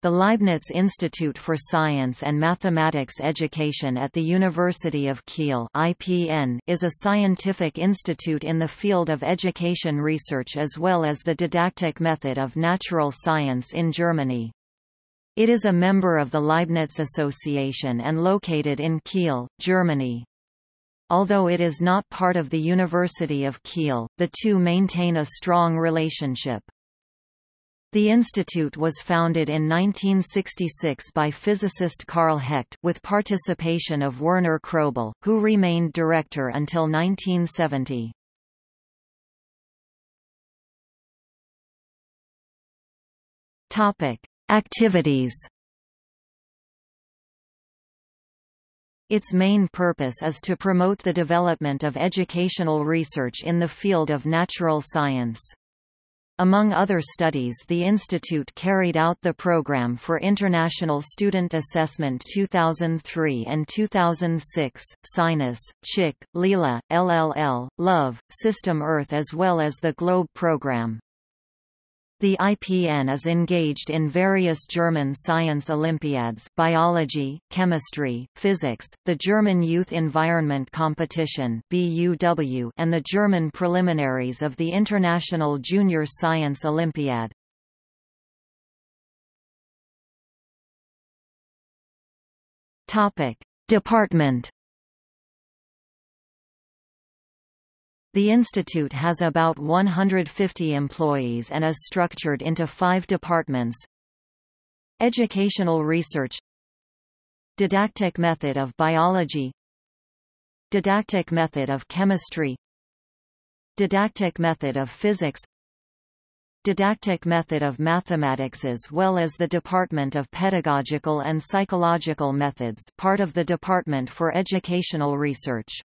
The Leibniz Institute for Science and Mathematics Education at the University of Kiel (IPN) is a scientific institute in the field of education research as well as the didactic method of natural science in Germany. It is a member of the Leibniz Association and located in Kiel, Germany. Although it is not part of the University of Kiel, the two maintain a strong relationship. The institute was founded in 1966 by physicist Karl Hecht, with participation of Werner Kroebel, who remained director until 1970. Topic: Activities. Its main purpose is to promote the development of educational research in the field of natural science. Among other studies the institute carried out the Program for International Student Assessment 2003 and 2006, SINUS, CHIC, LILA, LLL, LOVE, System Earth as well as the GLOBE program. The IPN is engaged in various German science Olympiads biology, chemistry, physics, the German Youth Environment Competition BUW, and the German preliminaries of the International Junior Science Olympiad. Department The institute has about 150 employees and is structured into five departments. Educational research Didactic method of biology Didactic method of chemistry Didactic method of physics Didactic method of mathematics as well as the Department of Pedagogical and Psychological Methods part of the Department for Educational Research